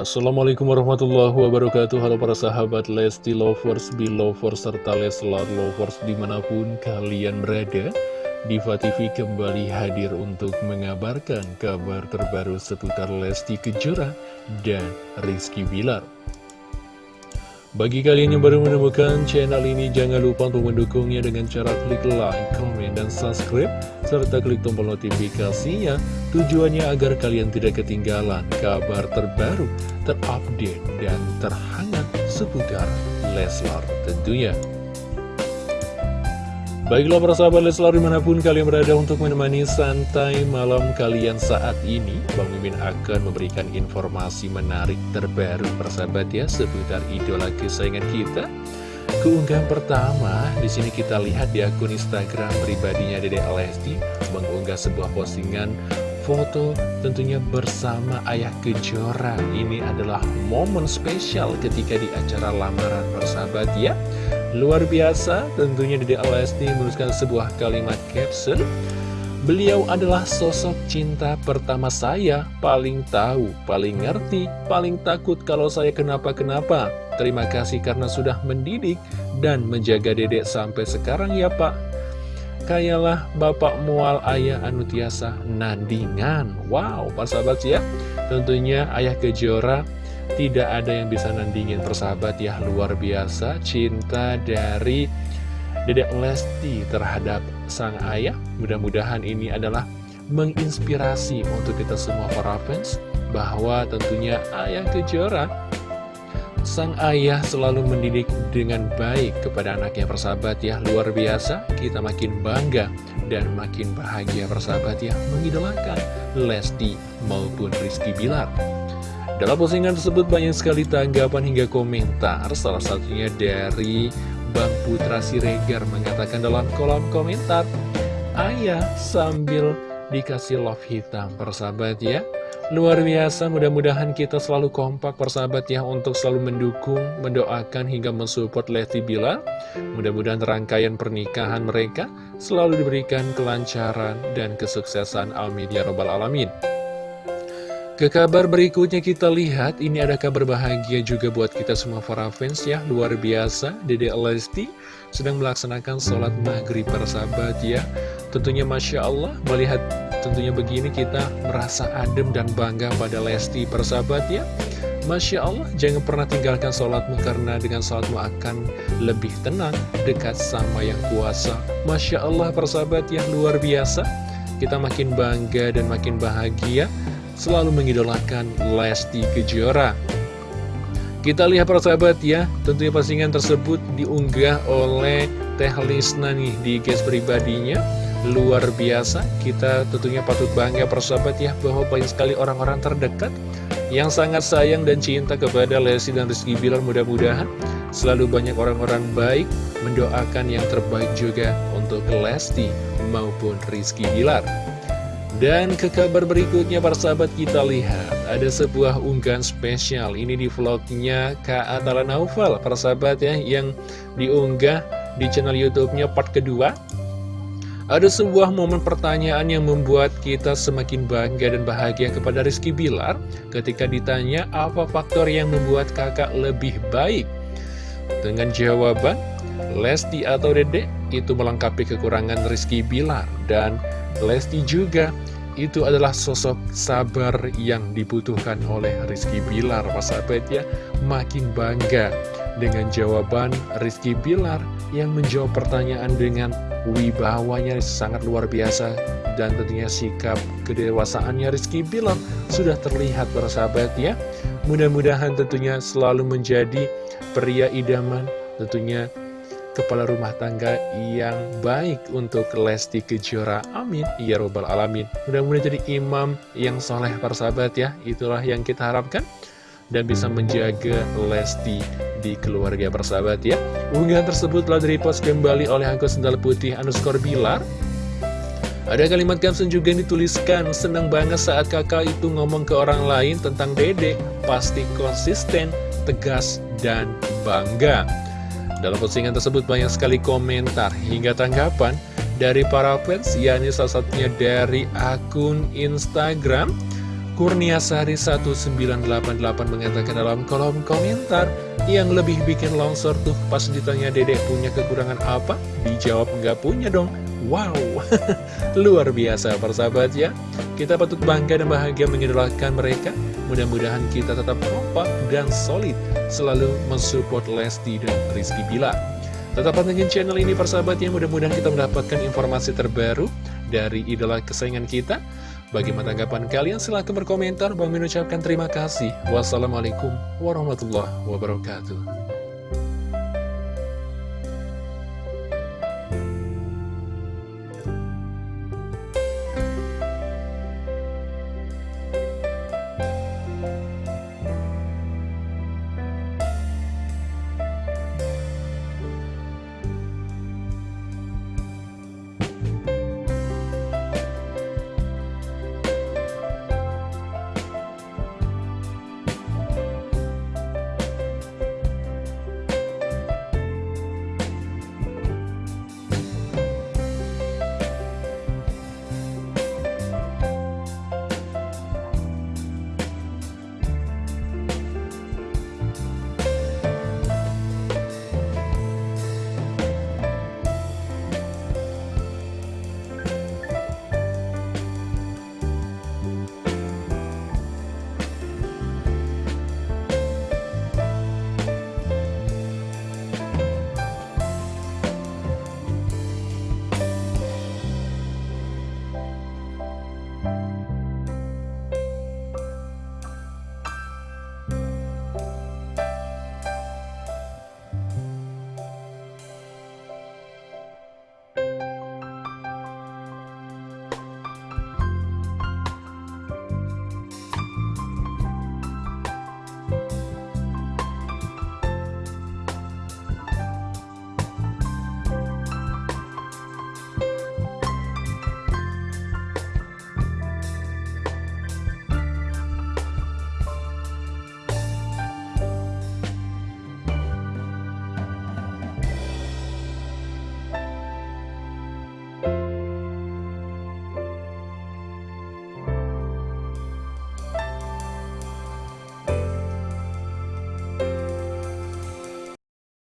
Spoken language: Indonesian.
Assalamualaikum warahmatullahi wabarakatuh. Halo para sahabat Lesti Lovers, Belovers, serta Leslar Lovers di mana pun kalian berada Diva TV kembali hadir untuk mengabarkan kabar terbaru seputar Lesti Kejora dan Rizky Bilar bagi kalian yang baru menemukan channel ini, jangan lupa untuk mendukungnya dengan cara klik like, comment, dan subscribe, serta klik tombol notifikasinya, tujuannya agar kalian tidak ketinggalan kabar terbaru, terupdate, dan terhangat seputar Leslar tentunya. Baiklah para sahabat Leslar di mana pun kalian berada untuk menemani santai malam kalian saat ini. Bang Mimin akan memberikan informasi menarik terbaru persahabat ya seputar idola kesayangan kita. Keunggahan pertama di sini kita lihat di akun Instagram pribadinya Dede Lesti mengunggah sebuah postingan foto tentunya bersama Ayah Kejora Ini adalah momen spesial ketika di acara lamaran persahabat ya Luar biasa, tentunya Dede Lesti menuliskan sebuah kalimat caption Beliau adalah sosok cinta pertama saya, paling tahu, paling ngerti, paling takut kalau saya kenapa-kenapa. Terima kasih karena sudah mendidik dan menjaga dedek sampai sekarang ya pak. Kayalah bapak mual ayah anutiasa nandingan. Wow, pak sahabat ya. Tentunya ayah kejora tidak ada yang bisa nandingin persahabat ya luar biasa cinta dari Dedek Lesti terhadap sang ayah Mudah-mudahan ini adalah menginspirasi untuk kita semua para fans Bahwa tentunya ayah kejora Sang ayah selalu mendidik dengan baik kepada anaknya persahabat ya. Luar biasa kita makin bangga dan makin bahagia persahabat ya Mengidolakan Lesti maupun Rizky Bilar. Dalam postingan tersebut banyak sekali tanggapan hingga komentar, salah satunya dari Bang Putra Siregar mengatakan dalam kolom komentar, Ayah sambil dikasih love hitam, persahabat ya. Luar biasa, mudah-mudahan kita selalu kompak persahabat ya untuk selalu mendukung, mendoakan hingga mensupport Lesti Bila. Mudah-mudahan rangkaian pernikahan mereka selalu diberikan kelancaran dan kesuksesan. Amin ya robbal alamin. Ke kabar berikutnya kita lihat, ini ada kabar bahagia juga buat kita semua para fans ya, luar biasa, Dede Lesti sedang melaksanakan sholat maghrib persahabat ya. Tentunya Masya Allah, melihat tentunya begini kita merasa adem dan bangga pada Lesti persahabat ya. Masya Allah, jangan pernah tinggalkan sholatmu karena dengan sholatmu akan lebih tenang, dekat sama yang kuasa. Masya Allah persahabat ya, luar biasa. Kita makin bangga dan makin bahagia selalu mengidolakan Lesti Kejora. Kita lihat persahabat ya, tentunya postingan tersebut diunggah oleh Teh Lisna nih di guys pribadinya. Luar biasa, kita tentunya patut bangga persahabat ya, bahwa banyak sekali orang-orang terdekat yang sangat sayang dan cinta kepada Lesti dan Rizky Bilar. Mudah-mudahan selalu banyak orang-orang baik mendoakan yang terbaik juga untuk Lesti maupun Rizky Bilar. Dan ke kabar berikutnya para sahabat kita lihat Ada sebuah unggahan spesial. Ini di vlognya Kak Atala Naufal Para sahabat ya yang diunggah di channel youtube-nya part kedua Ada sebuah momen pertanyaan yang membuat kita semakin bangga dan bahagia kepada Rizky Bilar Ketika ditanya apa faktor yang membuat kakak lebih baik. Dengan jawaban Lesti atau Dede itu melengkapi kekurangan Rizky Bilar. Dan Lesti juga itu adalah sosok sabar yang dibutuhkan oleh Rizky Bilar. Sahabat ya makin bangga dengan jawaban Rizky Bilar yang menjawab pertanyaan dengan wibawanya sangat luar biasa dan tentunya sikap kedewasaannya Rizky Bilar sudah terlihat bersahabat ya mudah-mudahan tentunya selalu menjadi pria idaman tentunya kepala rumah tangga yang baik untuk Lesti Kejora. Amin. Ya Robbal Alamin. Mudah-mudahan jadi imam yang soleh para sahabat ya. Itulah yang kita harapkan. Dan bisa menjaga Lesti di keluarga persahabat ya. Unggahan tersebut telah direpost kembali oleh akun sendal putih underscore bilar. Ada kalimat caption juga yang dituliskan, senang banget saat kakak itu ngomong ke orang lain tentang dede, pasti konsisten, tegas, dan bangga. Dalam postingan tersebut banyak sekali komentar hingga tanggapan dari para fans, yakni salah satunya dari akun Instagram Kurnia Sari 1988 mengatakan dalam kolom komentar yang lebih bikin longsor tuh pas ditanya dedek punya kekurangan apa? Dijawab nggak punya dong. Wow, luar biasa persahabat ya. Kita patut bangga dan bahagia mengidolakan mereka. Mudah-mudahan kita tetap kompak dan solid selalu mensupport Lesti dan Rizky Bila. Tetap pantengin channel ini persahabat ya, mudah-mudahan kita mendapatkan informasi terbaru dari idola kesayangan kita. Bagaimana tanggapan kalian? Silahkan berkomentar. Bang mengucapkan terima kasih. Wassalamualaikum warahmatullahi wabarakatuh.